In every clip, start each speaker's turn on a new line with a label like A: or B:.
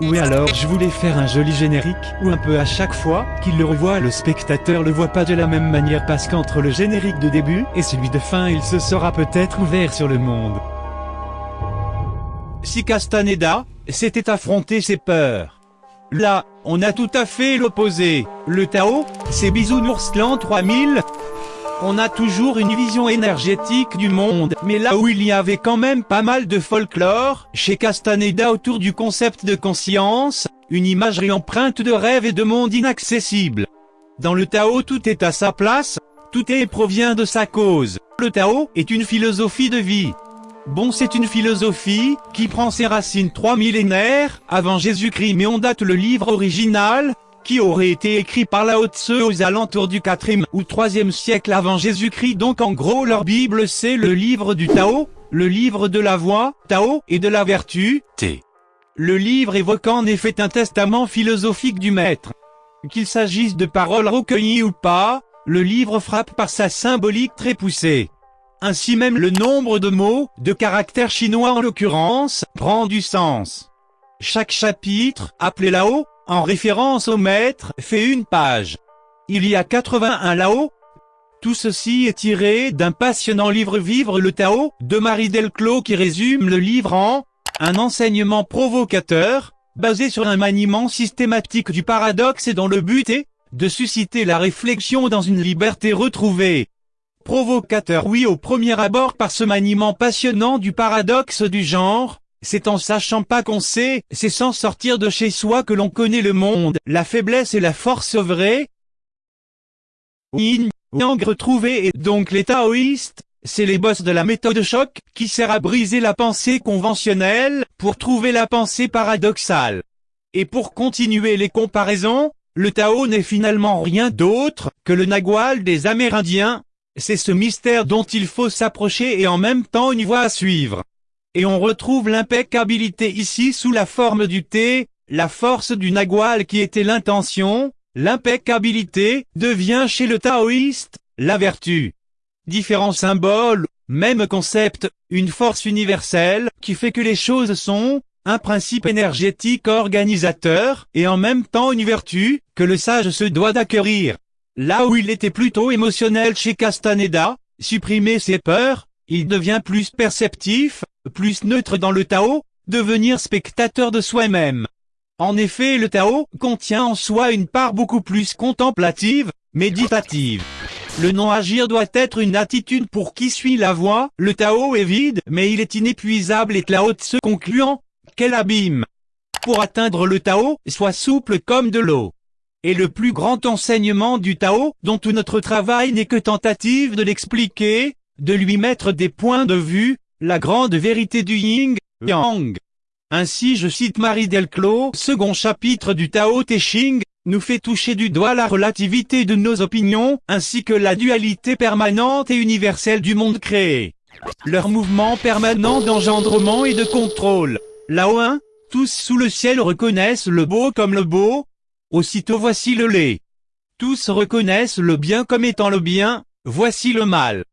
A: Oui alors je voulais faire un joli générique, ou un peu à chaque fois qu'il le revoit le spectateur le voit pas de la même manière parce qu'entre le générique de début et celui de fin il se sera peut-être ouvert sur le monde. Si Castaneda s'était affronté ses peurs. Là, on a tout à fait l'opposé. Le Tao, c'est Bisounours l'an 3000, on a toujours une vision énergétique du monde, mais là où il y avait quand même pas mal de folklore, chez Castaneda autour du concept de conscience, une imagerie empreinte de rêve et de monde inaccessible. Dans le Tao tout est à sa place, tout est provient de sa cause. Le Tao est une philosophie de vie. Bon c'est une philosophie, qui prend ses racines trois millénaires, avant Jésus-Christ mais on date le livre original, qui aurait été écrit par Lao Tse aux alentours du 4e ou 3e siècle avant Jésus-Christ donc en gros leur Bible c'est le livre du Tao, le livre de la voix, Tao, et de la vertu, T. Le livre évoque en effet un testament philosophique du maître. Qu'il s'agisse de paroles recueillies ou pas, le livre frappe par sa symbolique très poussée. Ainsi même le nombre de mots, de caractères chinois en l'occurrence, prend du sens. Chaque chapitre, appelé Lao, en référence au maître, fait une page. Il y a 81 là-haut. Tout ceci est tiré d'un passionnant livre Vivre le Tao, de Marie Delclos qui résume le livre en un enseignement provocateur, basé sur un maniement systématique du paradoxe et dont le but est de susciter la réflexion dans une liberté retrouvée. Provocateur oui au premier abord par ce maniement passionnant du paradoxe du genre, c'est en sachant pas qu'on sait, c'est sans sortir de chez soi que l'on connaît le monde, la faiblesse et la force vraie. Yin, Yang retrouvé et donc les taoïstes, c'est les boss de la méthode choc, qui sert à briser la pensée conventionnelle, pour trouver la pensée paradoxale. Et pour continuer les comparaisons, le Tao n'est finalement rien d'autre que le Nagual des Amérindiens, c'est ce mystère dont il faut s'approcher et en même temps une voie à suivre. Et on retrouve l'impeccabilité ici sous la forme du thé, la force du nagual qui était l'intention, l'impeccabilité devient chez le taoïste, la vertu. Différents symboles, même concept, une force universelle qui fait que les choses sont, un principe énergétique organisateur, et en même temps une vertu, que le sage se doit d'acquérir. Là où il était plutôt émotionnel chez Castaneda, supprimer ses peurs, il devient plus perceptif, plus neutre dans le Tao, devenir spectateur de soi-même. En effet le Tao contient en soi une part beaucoup plus contemplative, méditative. Le non-agir doit être une attitude pour qui suit la voie, le Tao est vide, mais il est inépuisable et Lao Tse concluant, quel abîme Pour atteindre le Tao, sois souple comme de l'eau. Et le plus grand enseignement du Tao, dont tout notre travail n'est que tentative de l'expliquer, de lui mettre des points de vue, la grande vérité du Yin, Yang. Ainsi je cite Marie Delclos, second chapitre du Tao Te Ching, nous fait toucher du doigt la relativité de nos opinions, ainsi que la dualité permanente et universelle du monde créé. Leur mouvement permanent d'engendrement et de contrôle. Là-haut, hein, tous sous le ciel reconnaissent le beau comme le beau. Aussitôt voici le lait. Tous reconnaissent le bien comme étant le bien, voici le mal.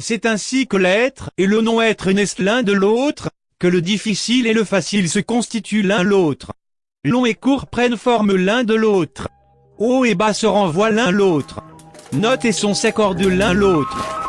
A: C'est ainsi que l'être et le non-être naissent l'un de l'autre, que le difficile et le facile se constituent l'un l'autre. Long et court prennent forme l'un de l'autre. Haut et bas se renvoient l'un l'autre. Note et son s'accordent l'un l'autre.